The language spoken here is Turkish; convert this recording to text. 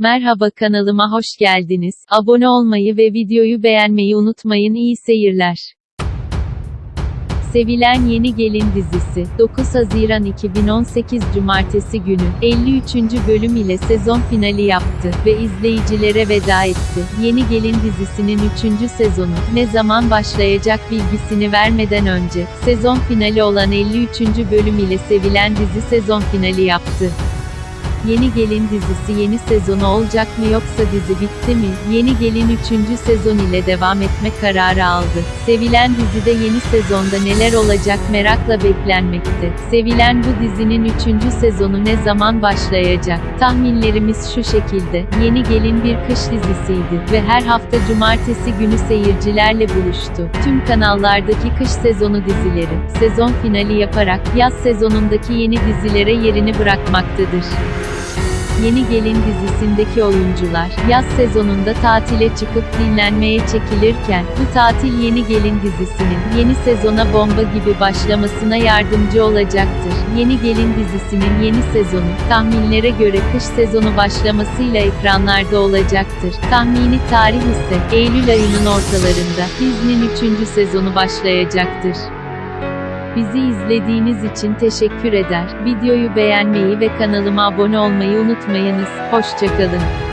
Merhaba kanalıma hoş geldiniz. Abone olmayı ve videoyu beğenmeyi unutmayın. İyi seyirler. Sevilen Yeni Gelin dizisi, 9 Haziran 2018 Cumartesi günü, 53. bölüm ile sezon finali yaptı ve izleyicilere veda etti. Yeni Gelin dizisinin 3. sezonu, ne zaman başlayacak bilgisini vermeden önce, sezon finali olan 53. bölüm ile sevilen dizi sezon finali yaptı. Yeni Gelin dizisi yeni sezonu olacak mı yoksa dizi bitti mi? Yeni Gelin 3. sezon ile devam etme kararı aldı. Sevilen dizide yeni sezonda neler olacak merakla beklenmekte. Sevilen bu dizinin 3. sezonu ne zaman başlayacak? Tahminlerimiz şu şekilde. Yeni Gelin bir kış dizisiydi ve her hafta cumartesi günü seyircilerle buluştu. Tüm kanallardaki kış sezonu dizileri, sezon finali yaparak yaz sezonundaki yeni dizilere yerini bırakmaktadır. Yeni Gelin dizisindeki oyuncular, yaz sezonunda tatile çıkıp dinlenmeye çekilirken, bu tatil Yeni Gelin dizisinin, yeni sezona bomba gibi başlamasına yardımcı olacaktır. Yeni Gelin dizisinin yeni sezonu, tahminlere göre kış sezonu başlamasıyla ekranlarda olacaktır. Tahmini tarih ise, Eylül ayının ortalarında, dizinin 3. sezonu başlayacaktır. Bizi izlediğiniz için teşekkür eder. Videoyu beğenmeyi ve kanalıma abone olmayı unutmayınız. Hoşçakalın.